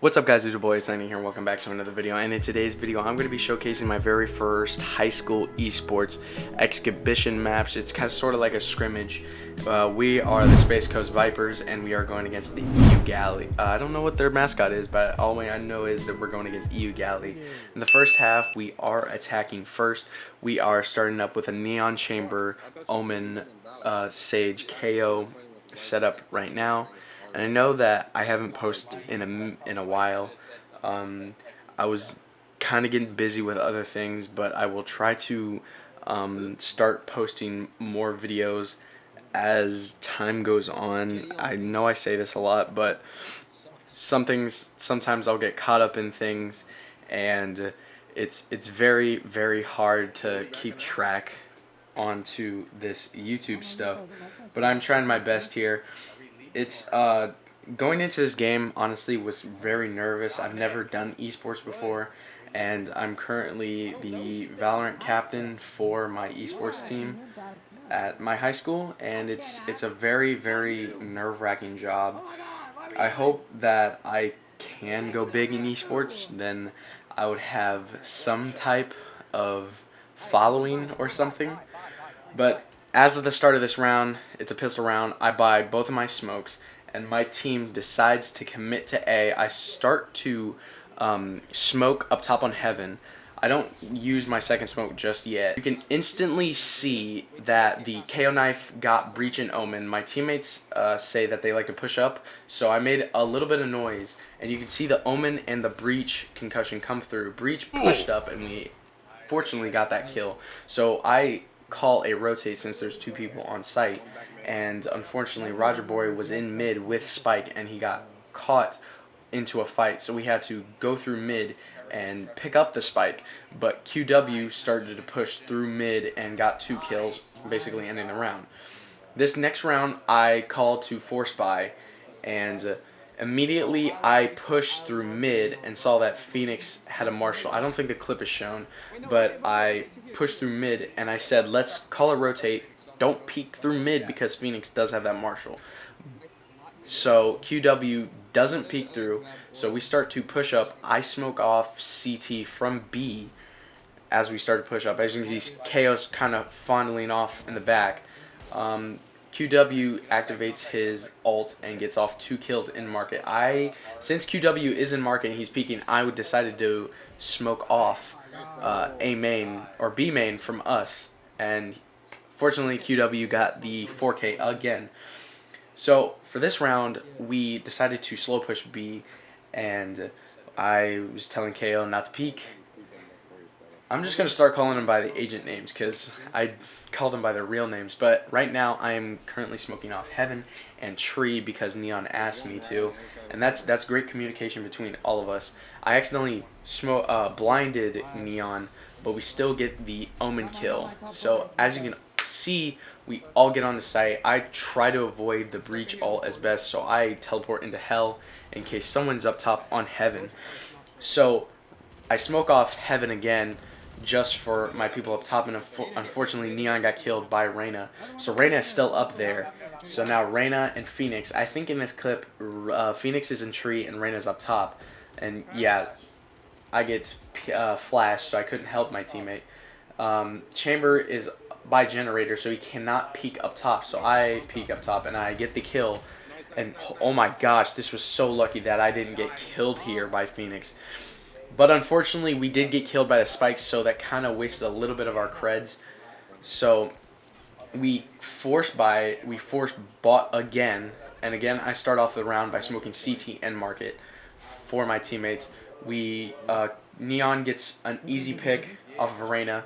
What's up guys, it's your boy Sunny here, and welcome back to another video, and in today's video I'm going to be showcasing my very first high school esports exhibition maps. It's kind of sort of like a scrimmage. Uh, we are the Space Coast Vipers, and we are going against the Eau Gallie. Uh, I don't know what their mascot is, but all I know is that we're going against Eau Gallie. In the first half, we are attacking first. We are starting up with a Neon Chamber, Omen, uh, Sage, KAY/O setup right now. And I know that I haven't posted in a, in a while. Um, I was kind of getting busy with other things, but I will try to um, start posting more videos as time goes on. I know I say this a lot, but some things, sometimes I'll get caught up in things and it's it's very very hard to keep track onto this YouTube stuff but I'm trying my best here it's uh, going into this game honestly was very nervous. I've never done esports before and I'm currently the Valorant captain for my esports team at my high school and it's it's a very very nerve-wracking job. I hope that I can go big in esports then I would have some type of following or something but as of the start of this round, it's a pistol round. I buy both of my smokes, and my team decides to commit to A. I start to um, smoke up top on Heaven. I don't use my second smoke just yet. You can instantly see that the KAY/O knife got Breach and Omen. My teammates uh, say that they like to push up, so I made a little bit of noise, and you can see the Omen and the Breach concussion come through. Breach pushed up, and we fortunately got that kill. So I call a rotate since there's two people on site. And unfortunately, Roger Boy was in mid with Spike and he got caught into a fight. So we had to go through mid and pick up the spike. But QW started to push through mid and got two kills, basically ending the round. This next round, I call to force buy, and Immediately, I pushed through mid and saw that Phoenix had a Marshal. I don't think the clip is shown, but I pushed through mid and I said, let's color rotate. Don't peek through mid because Phoenix does have that Marshal. So QW doesn't peek through, so we start to push up. I smoke off CT from B as we start to push up. As you can see, Chaos kind of fondling off in the back. Um, QW activates his ult and gets off two kills in market. I since QW is in market and he's peeking, I would decided to smoke off uh, A main or B main from us, and fortunately QW got the 4K again. So for this round, we decided to slow push B, and I was telling KAY/O not to peek I'm just going to start calling them by the agent names because I call them by their real names. But right now I am currently smoking off Heaven and Tree because Neon asked me to. And that's that's great communication between all of us. I accidentally smoke, uh, blinded Neon, but we still get the Omen kill. So as you can see, we all get on the site. I try to avoid the breach all as best, so I teleport into Hell in case someone's up top on Heaven. So I smoke off Heaven again just for my people up top, and unfortunately Neon got killed by Reyna. So Reyna is still up there. So now Reyna and Phoenix. I think in this clip, uh, Phoenix is in tree and Reyna's up top. And yeah, I get uh, flashed, so I couldn't help my teammate. Um, Chamber is by generator, so he cannot peek up top. So I peek up top, and I get the kill. And oh my gosh, this was so lucky that I didn't get killed here by Phoenix. But unfortunately, we did get killed by the spikes, so that kind of wasted a little bit of our creds. So we forced by we forced bought again, and again I start off the round by smoking CT and market for my teammates. We uh, Neon gets an easy pick off of Arena.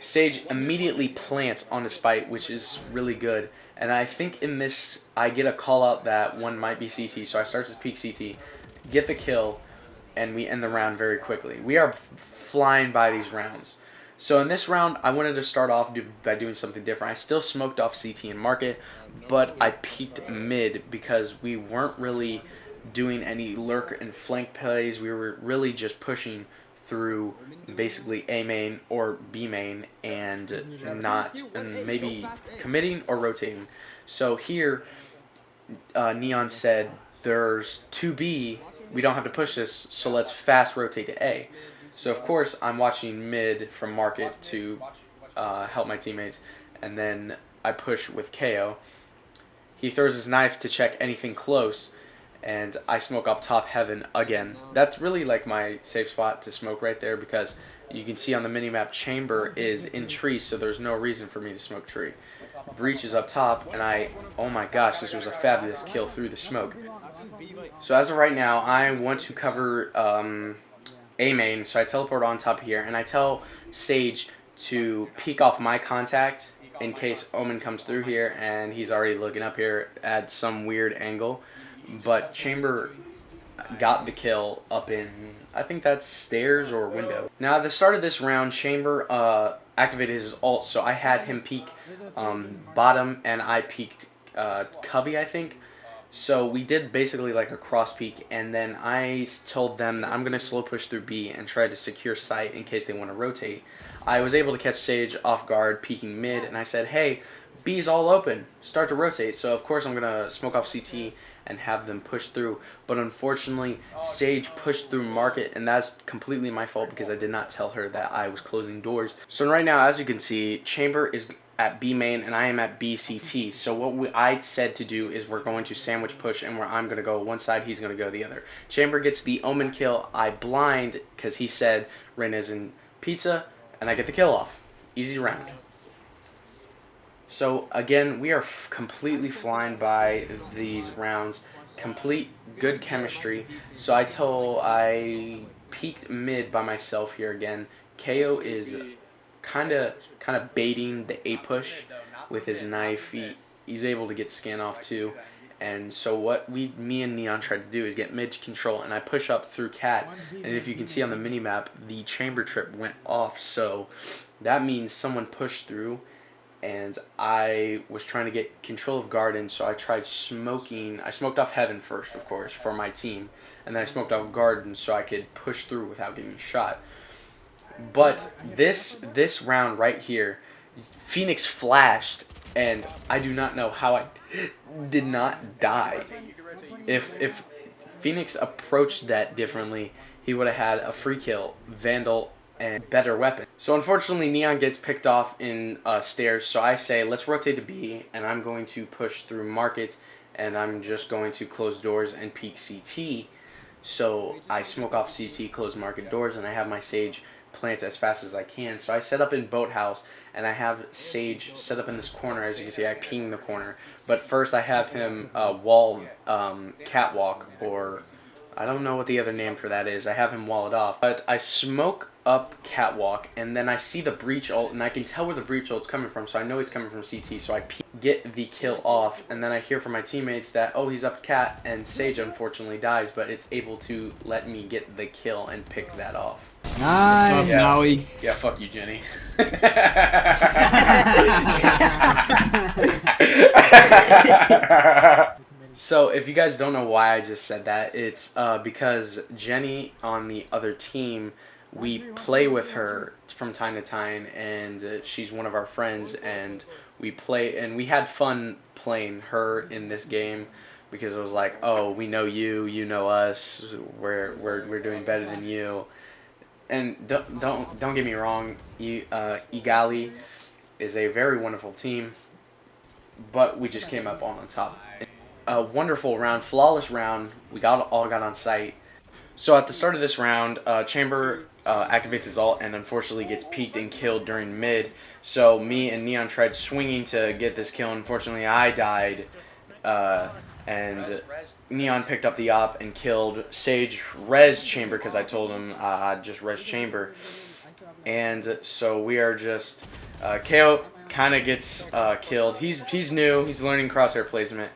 Sage immediately plants on the spike, which is really good. And I think in this, I get a call out that one might be CT, so I start to peek CT, get the kill, and we end the round very quickly. We are flying by these rounds. So in this round, I wanted to start off by doing something different. I still smoked off CT and market, but I peaked mid because we weren't really doing any lurk and flank plays. We were really just pushing through basically A main or B main and not and maybe committing or rotating. So here, uh, Neon said there's 2B we don't have to push this, so let's fast rotate to A. So of course I'm watching mid from market to uh, help my teammates, and then I push with KAY/O. He throws his knife to check anything close, and I smoke up top heaven again. That's really like my safe spot to smoke right there because you can see on the minimap chamber is in tree, so there's no reason for me to smoke tree. Breach is up top, and I, oh my gosh, this was a fabulous kill through the smoke. So as of right now, I want to cover um, A main, so I teleport on top here, and I tell Sage to peek off my contact in case Omen comes through here, and he's already looking up here at some weird angle. But Chamber got the kill up in, I think that's stairs or window. Now at the start of this round, Chamber uh, activated his ult, so I had him peek um, bottom, and I peeked uh, Cubby, I think. So we did basically like a cross peek, and then I told them that I'm going to slow push through B and try to secure site in case they want to rotate. I was able to catch Sage off guard, peeking mid, and I said, hey, B's all open, start to rotate. So of course I'm going to smoke off CT and have them push through. But unfortunately, Sage pushed through Market, and that's completely my fault because I did not tell her that I was closing doors. So right now, as you can see, Chamber is at B main and I am at BCT. So what we, I said to do is we're going to sandwich push and where I'm going to go one side, he's going to go the other. Chamber gets the Omen kill. I blind because he said Ren is in pizza and I get the kill off. Easy round. So again, we are completely flying by these rounds. Complete good chemistry. So I told I peaked mid by myself here again. KAY/O is kind of kind of baiting the A push with his knife. He, he's able to get scan off too. And so what we, me and Neon tried to do is get mid control, and I push up through Cat. And if you can see on the mini map, the chamber trip went off. So that means someone pushed through, and I was trying to get control of Garden. So I tried smoking. I smoked off Heaven first, of course, for my team, and then I smoked off Garden so I could push through without getting shot. But this this round right here, Phoenix flashed, and I do not know how I did not die. If if Phoenix approached that differently, he would have had a free kill, Vandal, and better weapon. So unfortunately, Neon gets picked off in uh, stairs. So I say, let's rotate to B, and I'm going to push through markets, and I'm just going to close doors and peek CT. So I smoke off CT, close market doors, and I have my Sage plants as fast as I can. So I set up in Boathouse, and I have Sage set up in this corner. As you can see, I ping the corner. But first I have him uh, wall um, catwalk, or I don't know what the other name for that is. I have him wall it off. But I smoke up catwalk, and then I see the breach ult, and I can tell where the breach ult's coming from, so I know he's coming from CT, so I get the kill off, and then I hear from my teammates that, oh, he's up cat, and Sage unfortunately dies, but it's able to let me get the kill and pick that off. Nice. Yeah. Maui. Yeah, fuck you, Jenny. so, if you guys don't know why I just said that, it's uh, because Jenny on the other team, we play with her from time to time, and uh, she's one of our friends, and we play, and we had fun playing her in this game because it was like, oh, we know you, you know us, we're we're we're doing better than you and don't don't don't get me wrong, uh, Igali is a very wonderful team, but we just came up on top. A wonderful round, flawless round. We got all got on site. So at the start of this round, uh, Chamber uh, activates his ult and unfortunately gets peeked and killed during mid. So me and Neon tried swinging to get this kill. And unfortunately, I died. Uh, and Neon picked up the op and killed Sage Res Chamber because I told him uh, just Res Chamber. And so we are just uh, KAY/O kind of gets uh, killed. He's he's new. He's learning crosshair placement.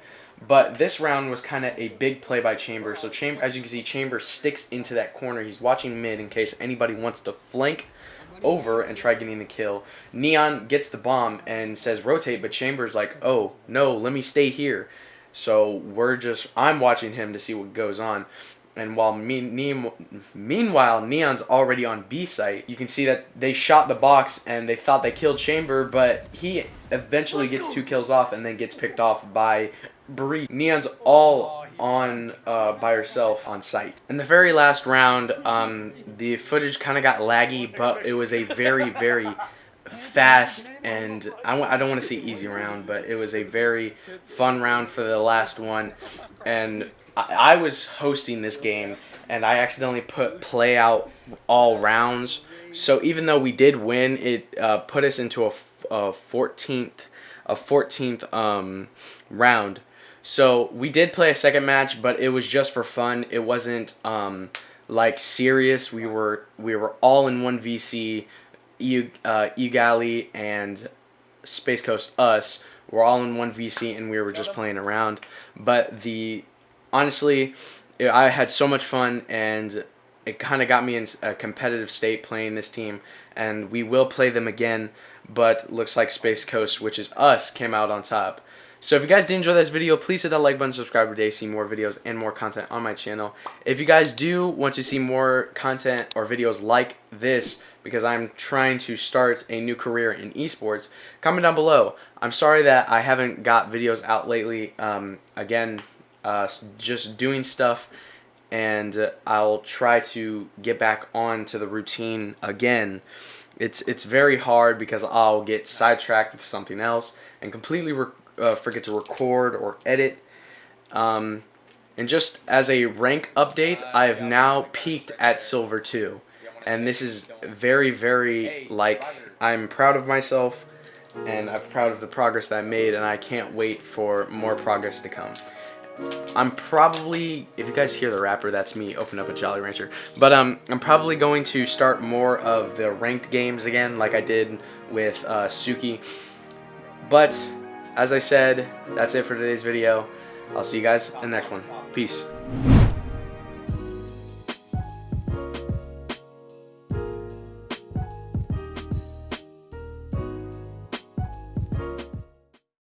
But this round was kind of a big play by Chamber. So Chamber, as you can see, Chamber sticks into that corner. He's watching mid in case anybody wants to flank over and try getting the kill. Neon gets the bomb and says rotate, but Chamber's like, oh, no, let me stay here. So we're just I'm watching him to see what goes on. And while me, ne meanwhile Neon's already on B site, you can see that they shot the box and they thought they killed Chamber, but he eventually gets two kills off and then gets picked off by Bree. Neon's all on uh, by herself on site. In the very last round, um, the footage kind of got laggy, but it was a very, very fast and I w I don't want to say easy round, but it was a very fun round for the last one. And I, I was hosting this game, and I accidentally put play out all rounds. So even though we did win, it uh, put us into a, a 14th a 14th um, round. So we did play a second match, but it was just for fun. It wasn't um, like serious. We were we were all in one VC. Uh, Egali and Space Coast us were all in one VC, and we were just playing around. But the honestly, I had so much fun, and it kind of got me in a competitive state playing this team, and we will play them again. But looks like Space Coast, which is us, came out on top. So if you guys did enjoy this video, please hit that like button, subscribe today, see more videos and more content on my channel. If you guys do want to see more content or videos like this, because I'm trying to start a new career in esports, comment down below. I'm sorry that I haven't got videos out lately. Um, again, uh, just doing stuff and I'll try to get back on to the routine again. It's it's very hard because I'll get sidetracked with something else and completely uh, forget to record or edit. Um, and just as a rank update, I have now peaked at Silver 2. And this is very, very, like, I'm proud of myself and I'm proud of the progress that I made and I can't wait for more progress to come. I'm probably, if you guys hear the wrapper, that's me open up a Jolly Rancher. But um, I'm probably going to start more of the ranked games again, like I did with uh, Suki. But as I said, that's it for today's video. I'll see you guys in the next one. Peace.